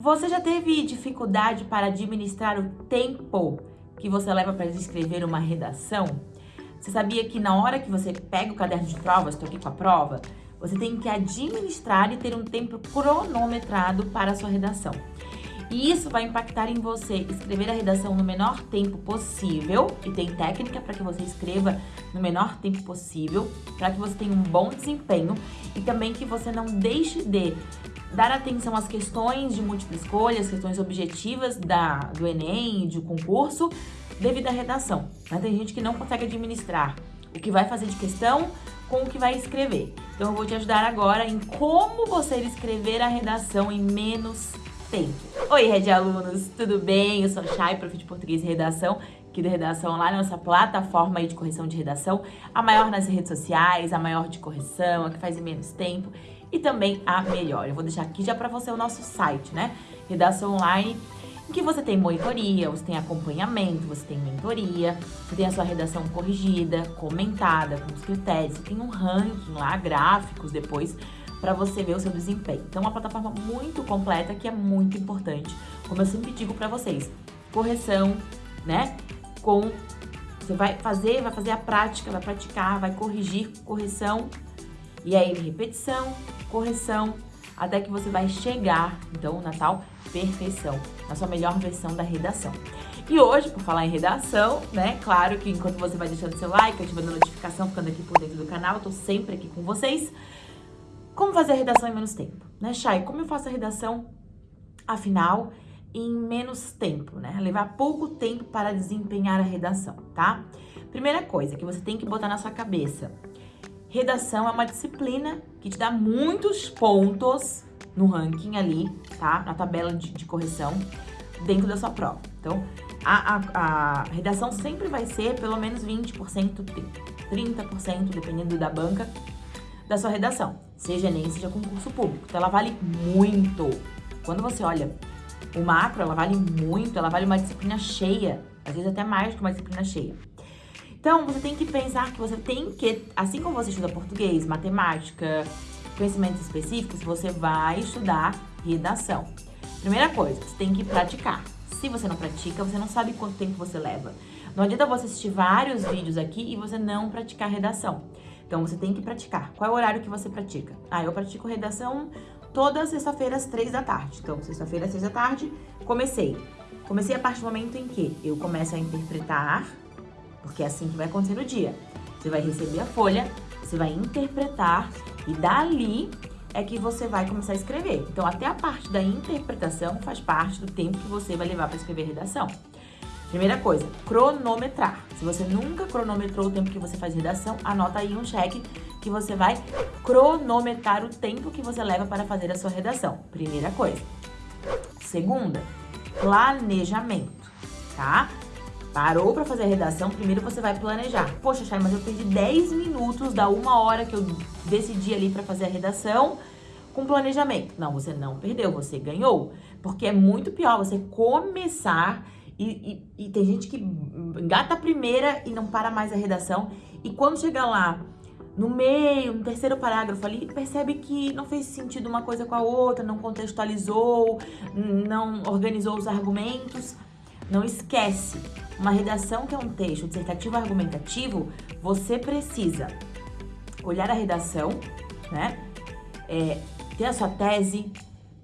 Você já teve dificuldade para administrar o tempo que você leva para escrever uma redação? Você sabia que na hora que você pega o caderno de prova, estou aqui com a prova, você tem que administrar e ter um tempo cronometrado para a sua redação. E isso vai impactar em você escrever a redação no menor tempo possível, e tem técnica para que você escreva no menor tempo possível, para que você tenha um bom desempenho e também que você não deixe de dar atenção às questões de múltipla escolha, as questões objetivas da, do Enem, de concurso, devido à redação. Né? Tem gente que não consegue administrar o que vai fazer de questão com o que vai escrever. Então eu vou te ajudar agora em como você escrever a redação em menos tempo. Oi, Red Alunos, tudo bem? Eu sou Chay, prof de português e redação, aqui da Redação Online, nossa plataforma de correção de redação, a maior nas redes sociais, a maior de correção, a que faz em menos tempo e também a melhor. Eu vou deixar aqui já para você o nosso site, né? Redação Online, em que você tem monitoria, você tem acompanhamento, você tem mentoria, você tem a sua redação corrigida, comentada, com os critérios, você tem um ranking lá, gráficos depois, para você ver o seu desempenho. Então, uma plataforma muito completa que é muito importante, como eu sempre digo para vocês. Correção, né? Com você vai fazer, vai fazer a prática, vai praticar, vai corrigir, correção e aí repetição, correção, até que você vai chegar, então, na tal perfeição, na sua melhor versão da redação. E hoje, por falar em redação, né, claro que enquanto você vai deixando seu like, ativando a notificação, ficando aqui por dentro do canal, eu tô sempre aqui com vocês. Como fazer a redação em menos tempo, né, Chay? Como eu faço a redação, afinal, em menos tempo, né? Levar pouco tempo para desempenhar a redação, tá? Primeira coisa que você tem que botar na sua cabeça, Redação é uma disciplina que te dá muitos pontos no ranking ali, tá? Na tabela de, de correção dentro da sua prova. Então, a, a, a, redação sempre vai ser pelo menos 20%, 30%, dependendo da banca, da sua redação. Seja Enem, seja concurso público. Então, ela vale muito. Quando você olha o macro, ela vale muito, ela vale uma disciplina cheia. Às vezes até mais que uma disciplina cheia. Então, você tem que pensar que você tem que, assim como você estuda português, matemática, conhecimentos específicos, você vai estudar redação. Primeira coisa, você tem que praticar. Se você não pratica, você não sabe quanto tempo você leva. Não adianta você assistir vários vídeos aqui e você não praticar redação. Então, você tem que praticar. Qual é o horário que você pratica? Ah, eu pratico redação toda sexta-feira às três da tarde. Então, sexta-feira seis da tarde, comecei. Comecei a partir do momento em que eu começo a interpretar porque é assim que vai acontecer no dia. Você vai receber a folha, você vai interpretar e dali é que você vai começar a escrever. Então, até a parte da interpretação faz parte do tempo que você vai levar para escrever redação. Primeira coisa, cronometrar. Se você nunca cronometrou o tempo que você faz redação, anota aí um cheque que você vai cronometrar o tempo que você leva para fazer a sua redação. Primeira coisa. Segunda, planejamento, tá? Parou para fazer a redação, primeiro você vai planejar. Poxa, Chay, mas eu perdi 10 minutos da uma hora que eu decidi ali para fazer a redação com planejamento. Não, você não perdeu, você ganhou. Porque é muito pior você começar e, e, tem gente que engata a primeira e não para mais a redação. E quando chega lá, no meio, no terceiro parágrafo ali, percebe que não fez sentido uma coisa com a outra, não contextualizou, não organizou os argumentos. Não esquece, uma redação que é um texto dissertativo argumentativo, você precisa olhar a redação, né? É, ter a sua tese,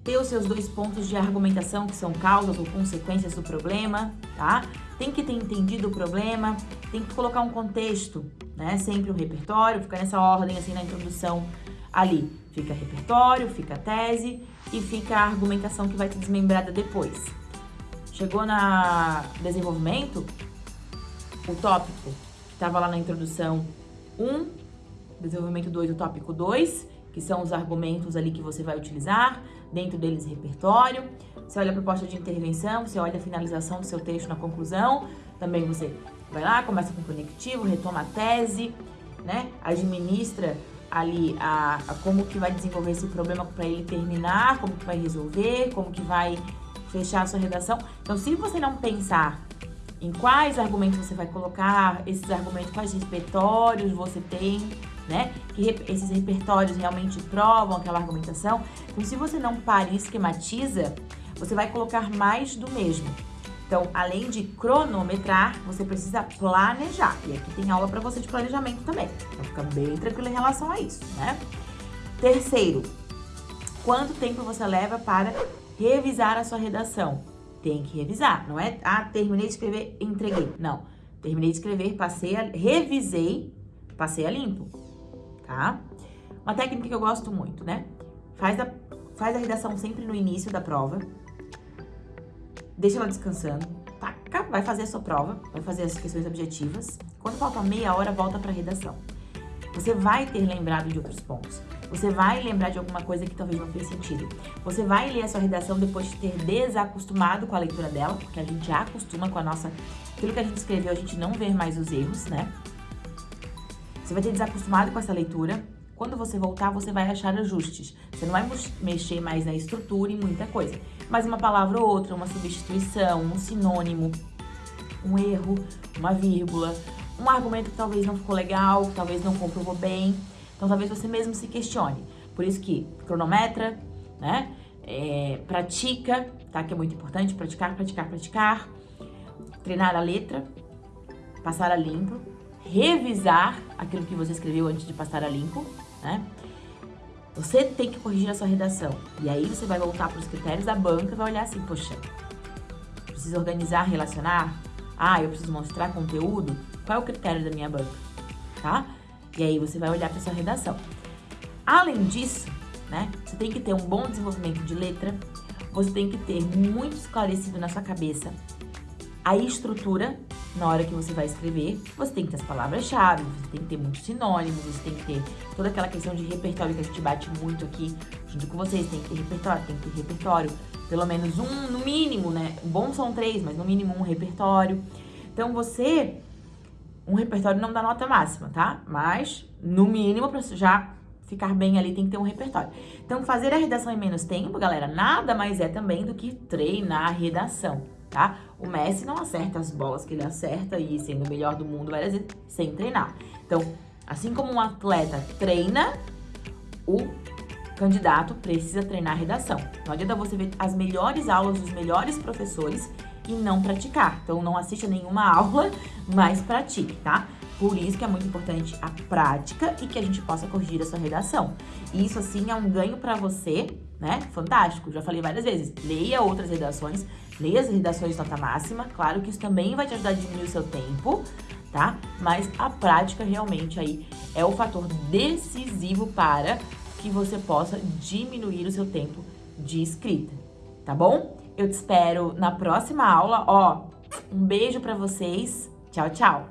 ter os seus dois pontos de argumentação, que são causas ou consequências do problema, tá? Tem que ter entendido o problema, tem que colocar um contexto, né? Sempre o um repertório, fica nessa ordem, assim, na introdução ali. Fica repertório, fica tese e fica a argumentação que vai ser desmembrada depois. Chegou na desenvolvimento, o tópico que estava lá na introdução 1, desenvolvimento 2, o tópico 2, que são os argumentos ali que você vai utilizar, dentro deles repertório. Você olha a proposta de intervenção, você olha a finalização do seu texto na conclusão, também você vai lá, começa com o conectivo, retoma a tese, né? Administra ali a, a como que vai desenvolver esse problema para ele terminar, como que vai resolver, como que vai fechar a sua redação. Então, se você não pensar em quais argumentos você vai colocar, esses argumentos, quais repertórios você tem, né? Que esses repertórios realmente provam aquela argumentação. Então, se você não para e esquematiza, você vai colocar mais do mesmo. Então, além de cronometrar, você precisa planejar. E aqui tem aula para você de planejamento também. Então, fica bem tranquilo em relação a isso, né? Terceiro, quanto tempo você leva para revisar a sua redação? Tem que revisar, não é? Ah, terminei de escrever, entreguei. Não. Terminei de escrever, passei a... revisei, passei a limpo, tá? Uma técnica que eu gosto muito, né? Faz a, faz a redação sempre no início da prova, deixa ela descansando, taca, vai fazer a sua prova, vai fazer as questões objetivas. Quando falta meia hora, volta para a redação. Você vai ter lembrado de outros pontos. Você vai lembrar de alguma coisa que talvez não fez sentido. Você vai ler a sua redação depois de ter desacostumado com a leitura dela, porque a gente já acostuma com a nossa... Aquilo que a gente escreveu, a gente não vê mais os erros, né? Você vai ter desacostumado com essa leitura. Quando você voltar, você vai achar ajustes. Você não vai mexer mais na estrutura e muita coisa mas uma palavra ou outra, uma substituição, um sinônimo, um erro, uma vírgula, um argumento que talvez não ficou legal, que talvez não comprovou bem. Então, talvez você mesmo se questione. Por isso que cronometra, né? É, pratica, tá? Que é muito importante, praticar, praticar, praticar. Treinar a letra, passar a limpo, revisar aquilo que você escreveu antes de passar a limpo, né? Você tem que corrigir a sua redação. E aí você vai voltar para os critérios da banca e vai olhar assim, poxa, preciso organizar, relacionar? Ah, eu preciso mostrar conteúdo? Qual é o critério da minha banca? Tá? E aí você vai olhar para sua redação. Além disso, né, você tem que ter um bom desenvolvimento de letra, você tem que ter muito esclarecido na sua cabeça a estrutura na hora que você vai escrever, você tem que ter as palavras-chave, você tem que ter muitos sinônimos, você tem que ter toda aquela questão de repertório que a gente bate muito aqui junto com vocês, tem que ter repertório, tem que ter repertório, pelo menos um, no mínimo, né? Bom são três, mas no mínimo um repertório. Então você, um repertório não dá nota máxima, tá? Mas, no mínimo, pra já ficar bem ali, tem que ter um repertório. Então, fazer a redação em menos tempo, galera, nada mais é também do que treinar a redação tá? O Messi não acerta as bolas que ele acerta e sendo o melhor do mundo várias vezes sem treinar. Então, assim como um atleta treina, o candidato precisa treinar a redação. Não adianta você ver as melhores aulas dos melhores professores e não praticar. Então, não assista nenhuma aula, mas pratique, tá? Por isso que é muito importante a prática e que a gente possa corrigir a sua redação. Isso, assim, é um ganho para você, né? Fantástico. Já falei várias vezes. Leia outras redações, leia as redações de nota máxima. Claro que isso também vai te ajudar a diminuir o seu tempo, tá? Mas a prática realmente aí é o fator decisivo para que você possa diminuir o seu tempo de escrita, tá bom? Eu te espero na próxima aula. Ó, um beijo para vocês. Tchau, tchau!